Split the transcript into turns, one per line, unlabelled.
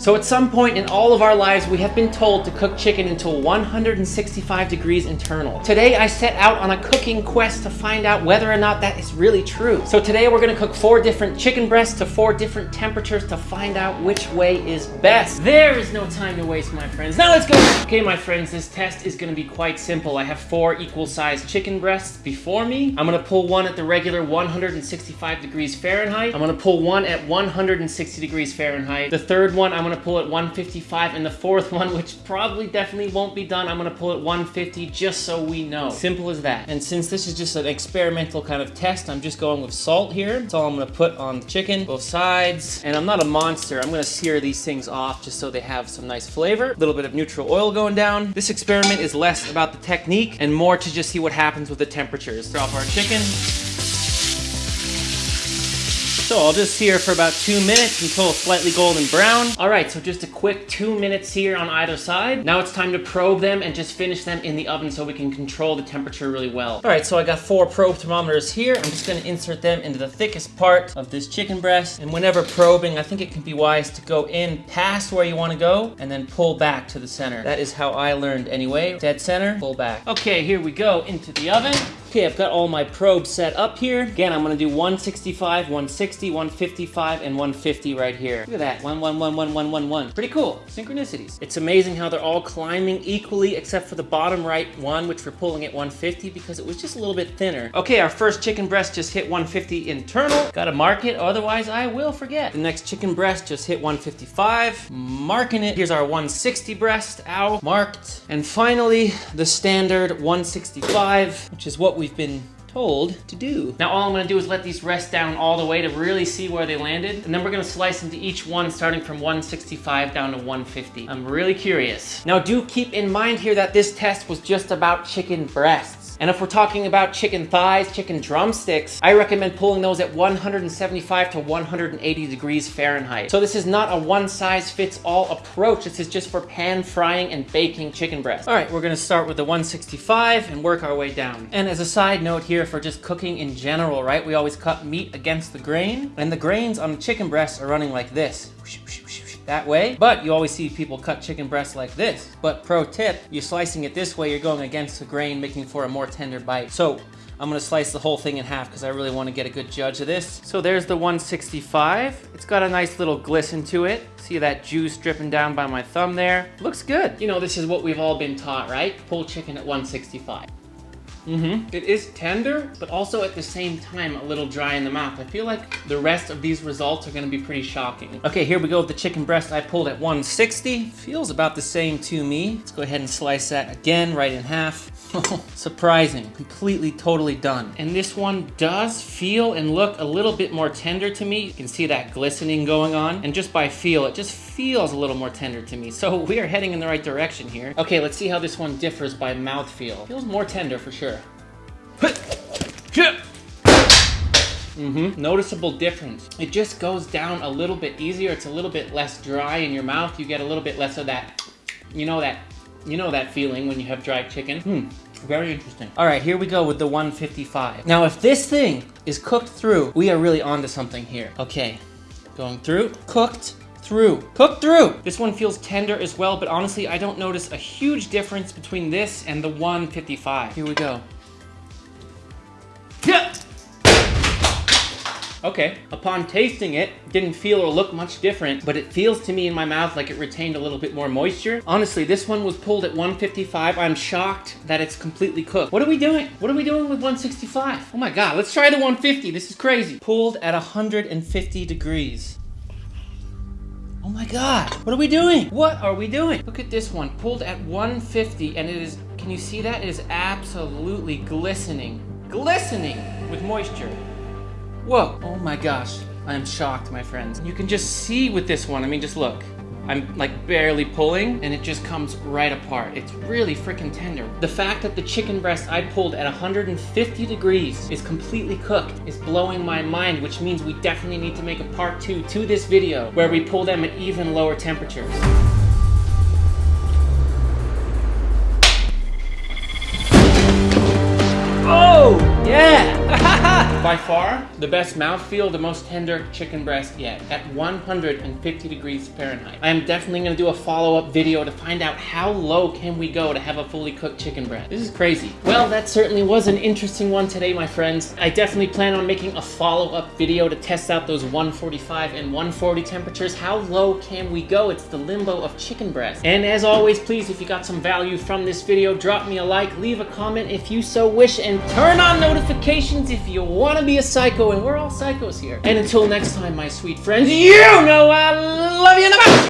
So at some point in all of our lives, we have been told to cook chicken until 165 degrees internal. Today, I set out on a cooking quest to find out whether or not that is really true. So today, we're gonna cook four different chicken breasts to four different temperatures to find out which way is best. There is no time to waste, my friends. Now let's go. Okay, my friends, this test is gonna be quite simple. I have four equal sized chicken breasts before me. I'm gonna pull one at the regular 165 degrees Fahrenheit. I'm gonna pull one at 160 degrees Fahrenheit. The third one, I'm gonna pull at 155. And the fourth one, which probably definitely won't be done, I'm gonna pull at 150 just so we know. Simple as that. And since this is just an experimental kind of test, I'm just going with salt here. That's all I'm gonna put on the chicken, both sides. And I'm not a monster. I'm gonna sear these things off just so they have some nice flavor. A little bit of neutral oil going down. This experiment is less about the technique and more to just see what happens with the temperatures. Drop our chicken. So I'll just sear for about two minutes until slightly golden brown. All right, so just a quick two minutes here on either side. Now it's time to probe them and just finish them in the oven so we can control the temperature really well. All right, so I got four probe thermometers here. I'm just gonna insert them into the thickest part of this chicken breast. And whenever probing, I think it can be wise to go in past where you wanna go and then pull back to the center. That is how I learned anyway. Dead center, pull back. Okay, here we go into the oven. Okay, I've got all my probes set up here. Again, I'm gonna do 165, 160, 155, and 150 right here. Look at that, one, one, one, one, one, one, one. Pretty cool, synchronicities. It's amazing how they're all climbing equally except for the bottom right one, which we're pulling at 150 because it was just a little bit thinner. Okay, our first chicken breast just hit 150 internal. Gotta mark it, otherwise I will forget. The next chicken breast just hit 155. Marking it. Here's our 160 breast, ow, marked. And finally, the standard 165, which is what we've been told to do. Now all I'm gonna do is let these rest down all the way to really see where they landed. And then we're gonna slice into each one starting from 165 down to 150. I'm really curious. Now do keep in mind here that this test was just about chicken breasts. And if we're talking about chicken thighs, chicken drumsticks, I recommend pulling those at 175 to 180 degrees Fahrenheit. So this is not a one size fits all approach. This is just for pan frying and baking chicken breast. All right, we're gonna start with the 165 and work our way down. And as a side note here for just cooking in general, right? We always cut meat against the grain and the grains on the chicken breasts are running like this that way. But you always see people cut chicken breasts like this. But pro tip, you're slicing it this way, you're going against the grain, making for a more tender bite. So I'm gonna slice the whole thing in half because I really wanna get a good judge of this. So there's the 165. It's got a nice little glisten to it. See that juice dripping down by my thumb there? Looks good. You know, this is what we've all been taught, right? Pull chicken at 165. Mm-hmm. It is tender, but also at the same time a little dry in the mouth. I feel like the rest of these results are gonna be pretty shocking. Okay, here we go with the chicken breast I pulled at 160. Feels about the same to me. Let's go ahead and slice that again, right in half. Surprising, completely, totally done. And this one does feel and look a little bit more tender to me. You can see that glistening going on. And just by feel, it just feels a little more tender to me. So we are heading in the right direction here. Okay, let's see how this one differs by mouthfeel. Feels more tender for sure. Mm-hmm. Noticeable difference. It just goes down a little bit easier. It's a little bit less dry in your mouth. You get a little bit less of that, you know that, you know that feeling when you have dried chicken. Hmm. Very interesting. All right, here we go with the 155. Now, if this thing is cooked through, we are really onto something here. Okay, going through, cooked, through. Cooked through! This one feels tender as well, but honestly, I don't notice a huge difference between this and the 155. Here we go. Okay, upon tasting it, didn't feel or look much different, but it feels to me in my mouth like it retained a little bit more moisture. Honestly, this one was pulled at 155. I'm shocked that it's completely cooked. What are we doing? What are we doing with 165? Oh my God, let's try the 150. This is crazy. Pulled at 150 degrees. Oh my God, what are we doing? What are we doing? Look at this one, pulled at 150 and it is, can you see that? It is absolutely glistening, glistening with moisture. Whoa, oh my gosh. I am shocked, my friends. You can just see with this one, I mean, just look. I'm like barely pulling and it just comes right apart. It's really freaking tender. The fact that the chicken breast I pulled at 150 degrees is completely cooked is blowing my mind, which means we definitely need to make a part two to this video where we pull them at even lower temperatures. By far, the best mouthfeel, the most tender chicken breast yet, at 150 degrees Fahrenheit. I am definitely gonna do a follow-up video to find out how low can we go to have a fully cooked chicken breast. This is crazy. Well, that certainly was an interesting one today, my friends. I definitely plan on making a follow-up video to test out those 145 and 140 temperatures. How low can we go? It's the limbo of chicken breast. And as always, please, if you got some value from this video, drop me a like, leave a comment if you so wish, and turn on notifications if you want to be a psycho, and we're all psychos here. And until next time, my sweet friends, you know I love you in the!